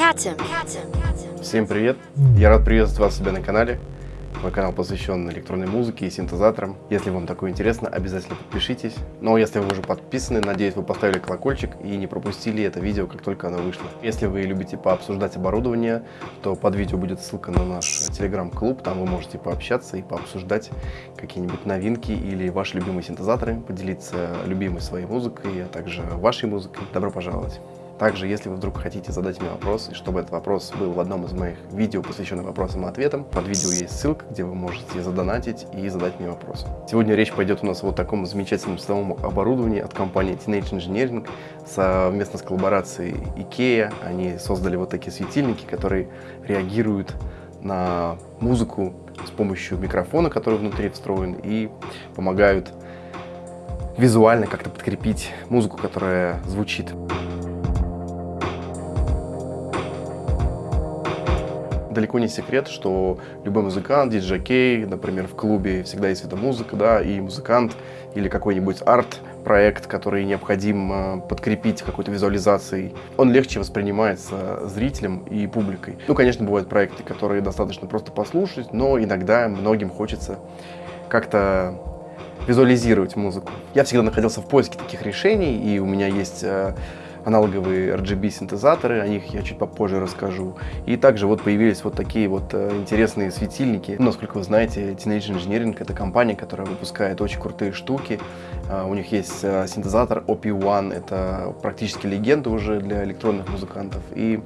Katim. Всем привет! Я рад приветствовать вас себя на канале. Мой канал посвящен электронной музыке и синтезаторам. Если вам такое интересно, обязательно подпишитесь. Но если вы уже подписаны, надеюсь, вы поставили колокольчик и не пропустили это видео, как только оно вышло. Если вы любите пообсуждать оборудование, то под видео будет ссылка на наш телеграм-клуб. Там вы можете пообщаться и пообсуждать какие-нибудь новинки или ваши любимые синтезаторы, поделиться любимой своей музыкой, а также вашей музыкой. Добро пожаловать! Также, если вы вдруг хотите задать мне вопрос, и чтобы этот вопрос был в одном из моих видео, посвященных вопросам и ответам, под видео есть ссылка, где вы можете задонатить и задать мне вопрос. Сегодня речь пойдет у нас о вот таком замечательном световом оборудовании от компании Teenage Engineering совместно с коллаборацией IKEA. Они создали вот такие светильники, которые реагируют на музыку с помощью микрофона, который внутри встроен, и помогают визуально как-то подкрепить музыку, которая звучит. Далеко не секрет, что любой музыкант, диджей, например, в клубе всегда есть эта музыка, да, и музыкант или какой-нибудь арт-проект, который необходим э, подкрепить какой-то визуализацией, он легче воспринимается зрителем и публикой. Ну, конечно, бывают проекты, которые достаточно просто послушать, но иногда многим хочется как-то визуализировать музыку. Я всегда находился в поиске таких решений, и у меня есть э, аналоговые RGB-синтезаторы, о них я чуть попозже расскажу. И также вот появились вот такие вот э, интересные светильники. Ну, насколько вы знаете, Teenage Engineering — это компания, которая выпускает очень крутые штуки. Uh, у них есть uh, синтезатор OP1, это практически легенда уже для электронных музыкантов. И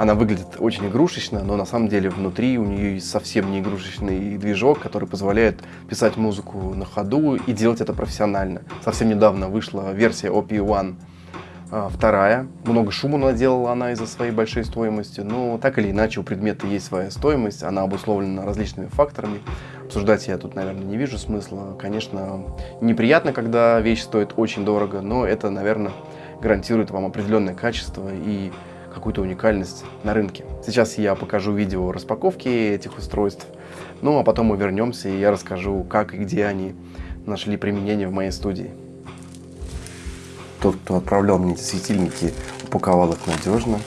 она выглядит очень игрушечно, но на самом деле внутри у нее есть совсем не игрушечный движок, который позволяет писать музыку на ходу и делать это профессионально. Совсем недавно вышла версия OP1 а, вторая. Много шума наделала она из-за своей большой стоимости, но так или иначе у предмета есть своя стоимость, она обусловлена различными факторами. Обсуждать я тут, наверное, не вижу смысла. Конечно, неприятно, когда вещь стоит очень дорого, но это, наверное, гарантирует вам определенное качество и какую-то уникальность на рынке. Сейчас я покажу видео распаковки этих устройств, ну а потом мы вернемся и я расскажу, как и где они нашли применение в моей студии. Тот, кто отправлял мне эти светильники, упаковал их надежно.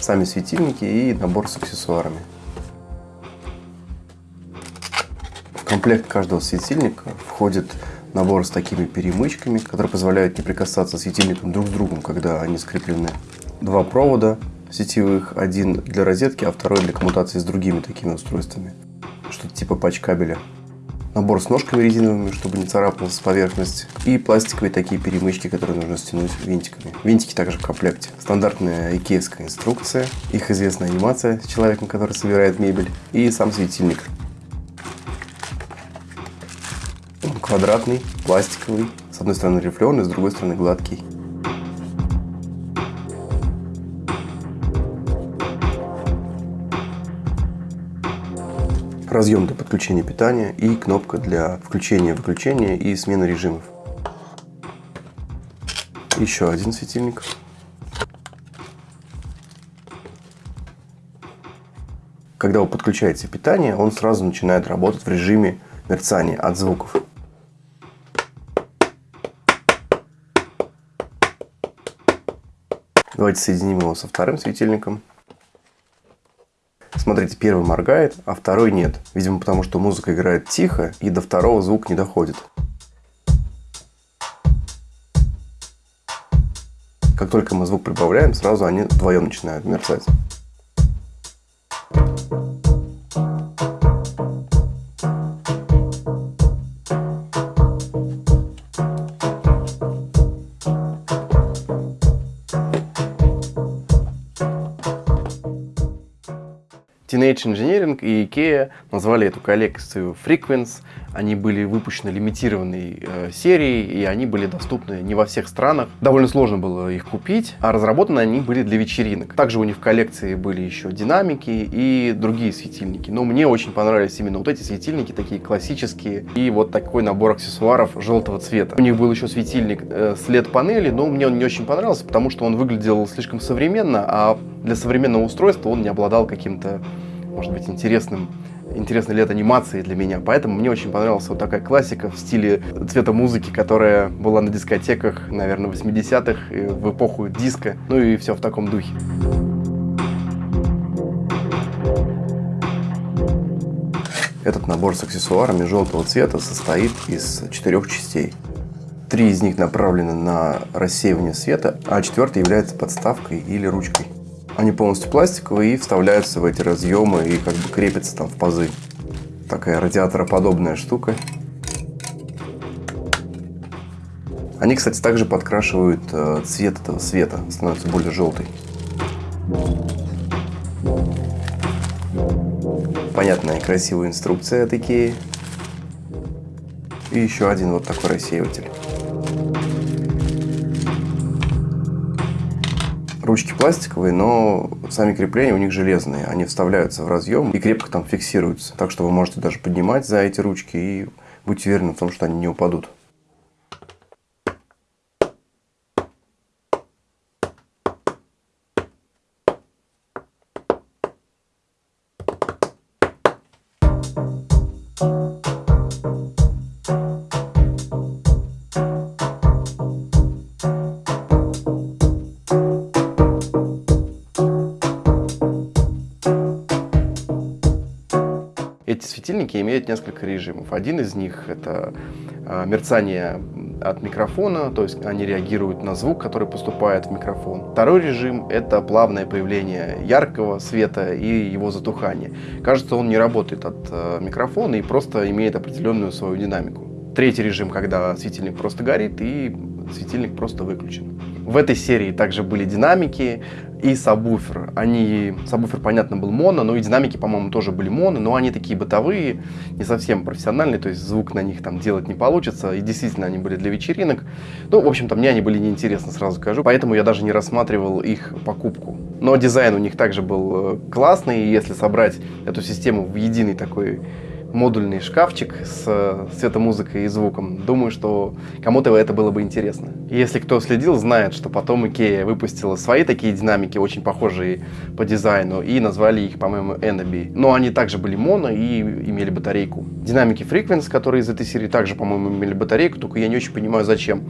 Сами светильники и набор с аксессуарами. В комплект каждого светильника входит набор с такими перемычками, которые позволяют не прикасаться светильникам друг с другом, когда они скреплены. Два провода сетевых, один для розетки, а второй для коммутации с другими такими устройствами. Что-то типа патч-кабеля набор с ножками резиновыми, чтобы не царапалась поверхность, и пластиковые такие перемычки, которые нужно стянуть винтиками. Винтики также в комплекте. Стандартная икеевская инструкция, их известная анимация с человеком, который собирает мебель, и сам светильник. Квадратный, пластиковый, с одной стороны рифленый, с другой стороны гладкий. Разъем для подключения питания и кнопка для включения-выключения и смены режимов. Еще один светильник. Когда вы подключаете питание, он сразу начинает работать в режиме мерцания от звуков. Давайте соединим его со вторым светильником. Смотрите, первый моргает, а второй нет. Видимо, потому что музыка играет тихо, и до второго звук не доходит. Как только мы звук прибавляем, сразу они вдвоем начинают мерцать. Teenage Engineering и IKEA назвали эту коллекцию Frequence. Они были выпущены лимитированной э, серией, и они были доступны не во всех странах. Довольно сложно было их купить, а разработаны они были для вечеринок. Также у них в коллекции были еще динамики и другие светильники. Но мне очень понравились именно вот эти светильники, такие классические, и вот такой набор аксессуаров желтого цвета. У них был еще светильник э, с LED-панели, но мне он не очень понравился, потому что он выглядел слишком современно, а для современного устройства он не обладал каким-то может быть интересным интересный лет анимации для меня, поэтому мне очень понравилась вот такая классика в стиле цвета музыки, которая была на дискотеках, наверное, 80-х, в эпоху диска, ну и все в таком духе. Этот набор с аксессуарами желтого цвета состоит из четырех частей. Три из них направлены на рассеивание света, а четвертая является подставкой или ручкой. Они полностью пластиковые и вставляются в эти разъемы и как бы крепятся там в пазы. Такая радиатороподобная штука. Они, кстати, также подкрашивают э, цвет этого света, становится более желтый. Понятная красивая инструкция от Икеи. И еще один вот такой рассеиватель. Ручки пластиковые, но сами крепления у них железные. Они вставляются в разъем и крепко там фиксируются. Так что вы можете даже поднимать за эти ручки и быть уверены в том, что они не упадут. Светильники имеют несколько режимов. Один из них – это а, мерцание от микрофона, то есть они реагируют на звук, который поступает в микрофон. Второй режим – это плавное появление яркого света и его затухание. Кажется, он не работает от а, микрофона и просто имеет определенную свою динамику. Третий режим, когда светильник просто горит и светильник просто выключен. В этой серии также были динамики и сабвуфер. Они, сабвуфер, понятно, был моно, но и динамики, по-моему, тоже были моно, но они такие бытовые, не совсем профессиональные, то есть звук на них там делать не получится, и действительно они были для вечеринок. Ну, в общем-то, мне они были неинтересны, сразу скажу, поэтому я даже не рассматривал их покупку. Но дизайн у них также был э, классный, и если собрать эту систему в единый такой модульный шкафчик с светомузыкой и звуком. Думаю, что кому-то это было бы интересно. Если кто следил, знает, что потом Икея выпустила свои такие динамики, очень похожие по дизайну, и назвали их, по-моему, Enabi. Но они также были моно и имели батарейку. Динамики Frequency, которые из этой серии также, по-моему, имели батарейку, только я не очень понимаю, зачем.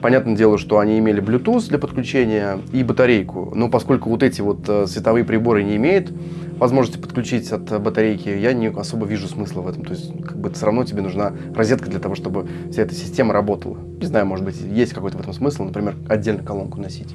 Понятное дело, что они имели Bluetooth для подключения и батарейку, но поскольку вот эти вот э, световые приборы не имеют возможности подключить от батарейки, я не особо вижу смысла в этом. То есть, как бы все равно тебе нужна розетка для того, чтобы вся эта система работала. Не знаю, может быть, есть какой-то в этом смысл, например, отдельно колонку носить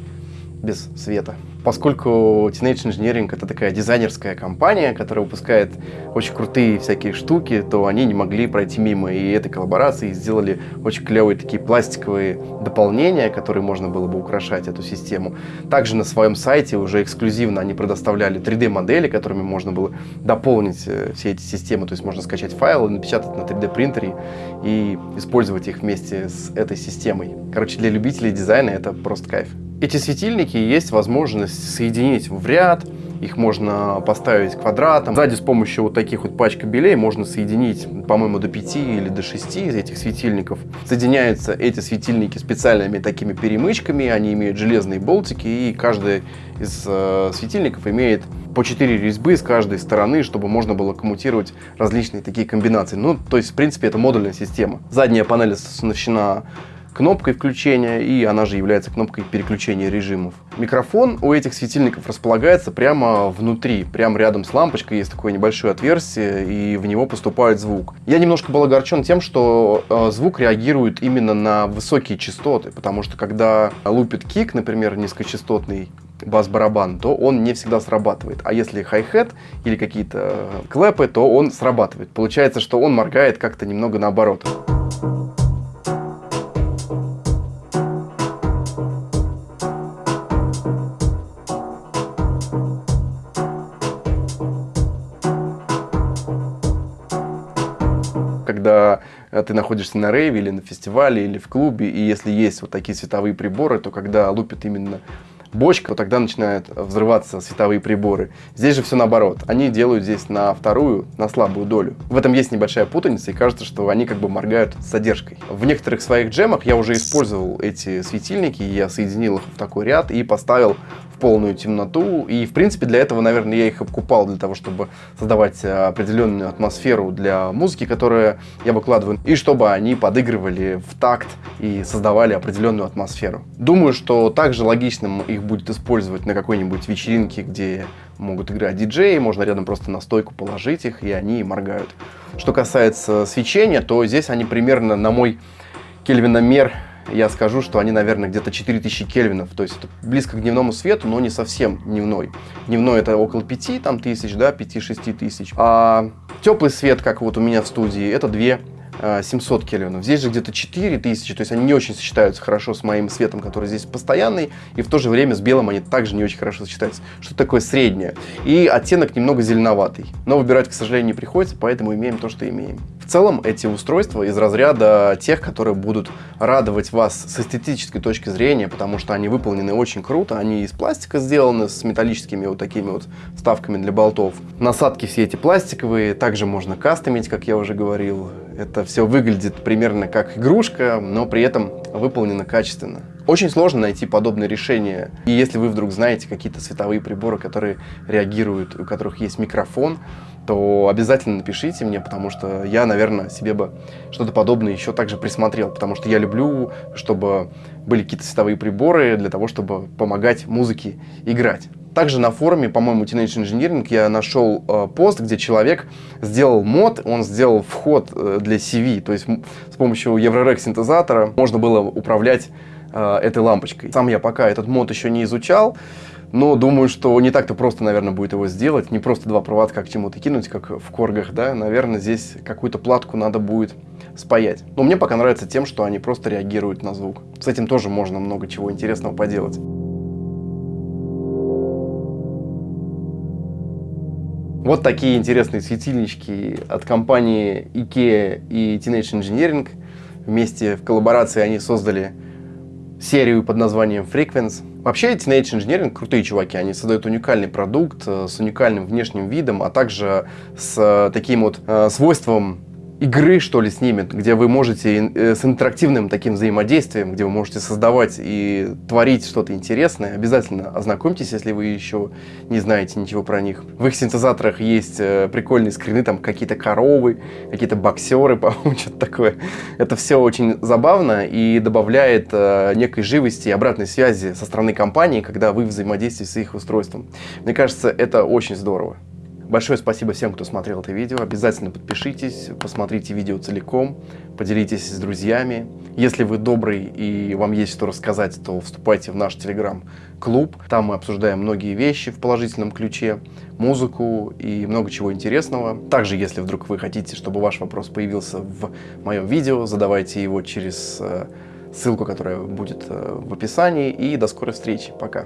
без света. Поскольку Teenage Engineering это такая дизайнерская компания, которая выпускает очень крутые всякие штуки, то они не могли пройти мимо и этой коллаборации и сделали очень клевые такие пластиковые дополнения, которые можно было бы украшать эту систему. Также на своем сайте уже эксклюзивно они предоставляли 3D-модели, которыми можно было дополнить э, все эти системы, то есть можно скачать файлы, напечатать на 3D принтере и использовать их вместе с этой системой. Короче, для любителей дизайна это просто кайф. Эти светильники есть возможность соединить в ряд, их можно поставить квадратом. Сзади с помощью вот таких вот пачек кабелей можно соединить, по-моему, до 5 или до 6 из этих светильников. Соединяются эти светильники специальными такими перемычками, они имеют железные болтики, и каждый из э, светильников имеет по 4 резьбы с каждой стороны, чтобы можно было коммутировать различные такие комбинации. Ну, то есть, в принципе, это модульная система. Задняя панель оснащена кнопкой включения, и она же является кнопкой переключения режимов. Микрофон у этих светильников располагается прямо внутри, прямо рядом с лампочкой есть такое небольшое отверстие, и в него поступает звук. Я немножко был огорчен тем, что э, звук реагирует именно на высокие частоты, потому что когда лупит кик, например, низкочастотный, бас-барабан, то он не всегда срабатывает. А если хай-хет или какие-то клэпы, то он срабатывает. Получается, что он моргает как-то немного наоборот. Ты находишься на рейве или на фестивале или в клубе, и если есть вот такие световые приборы, то когда лупит именно бочка, то тогда начинают взрываться световые приборы. Здесь же все наоборот. Они делают здесь на вторую, на слабую долю. В этом есть небольшая путаница, и кажется, что они как бы моргают с задержкой. В некоторых своих джемах я уже использовал эти светильники, я соединил их в такой ряд и поставил в полную темноту. И, в принципе, для этого, наверное, я их покупал для того, чтобы создавать определенную атмосферу для музыки, которую я выкладываю, и чтобы они подыгрывали в такт и создавали определенную атмосферу. Думаю, что также логичным их будет использовать на какой-нибудь вечеринке, где могут играть диджеи, можно рядом просто на стойку положить их, и они моргают. Что касается свечения, то здесь они примерно на мой кельвиномер я скажу, что они, наверное, где-то 4000 кельвинов. То есть это близко к дневному свету, но не совсем дневной. Дневной это около 5 там, тысяч, да, 5-6 тысяч. А теплый свет, как вот у меня в студии, это 2 700 кельвинов. Здесь же где-то 4000, то есть они не очень сочетаются хорошо с моим светом, который здесь постоянный, и в то же время с белым они также не очень хорошо сочетаются. Что такое среднее? И оттенок немного зеленоватый. Но выбирать, к сожалению, не приходится, поэтому имеем то, что имеем. В целом, эти устройства из разряда тех, которые будут радовать вас с эстетической точки зрения, потому что они выполнены очень круто, они из пластика сделаны, с металлическими вот такими вот вставками для болтов. Насадки все эти пластиковые, также можно кастомить, как я уже говорил. Это все выглядит примерно как игрушка, но при этом выполнено качественно. Очень сложно найти подобное решение. И если вы вдруг знаете какие-то световые приборы, которые реагируют, у которых есть микрофон, то обязательно напишите мне, потому что я, наверное, себе бы что-то подобное еще также присмотрел, потому что я люблю, чтобы были какие-то световые приборы для того, чтобы помогать музыке играть. Также на форуме, по-моему, Teenage Engineering я нашел э, пост, где человек сделал мод, он сделал вход э, для CV, то есть с помощью Eurorack синтезатора можно было управлять э, этой лампочкой. Сам я пока этот мод еще не изучал, но думаю, что не так-то просто, наверное, будет его сделать. Не просто два проводка к чему-то кинуть, как в коргах, да. Наверное, здесь какую-то платку надо будет спаять. Но мне пока нравится тем, что они просто реагируют на звук. С этим тоже можно много чего интересного поделать. Вот такие интересные светильнички от компании IKEA и Teenage Engineering. Вместе в коллаборации они создали серию под названием Frequence. Вообще Teenage Engineering крутые чуваки, они создают уникальный продукт э, с уникальным внешним видом, а также с э, таким вот э, свойством игры, что ли, с ними, где вы можете э, с интерактивным таким взаимодействием, где вы можете создавать и творить что-то интересное, обязательно ознакомьтесь, если вы еще не знаете ничего про них. В их синтезаторах есть э, прикольные скрины, там какие-то коровы, какие-то боксеры, по-моему, что-то такое. Это все очень забавно и добавляет э, некой живости и обратной связи со стороны компании, когда вы взаимодействуете с их устройством. Мне кажется, это очень здорово. Большое спасибо всем, кто смотрел это видео. Обязательно подпишитесь, посмотрите видео целиком, поделитесь с друзьями. Если вы добрый и вам есть что рассказать, то вступайте в наш телеграм-клуб. Там мы обсуждаем многие вещи в положительном ключе, музыку и много чего интересного. Также, если вдруг вы хотите, чтобы ваш вопрос появился в моем видео, задавайте его через э, ссылку, которая будет э, в описании. И до скорой встречи. Пока.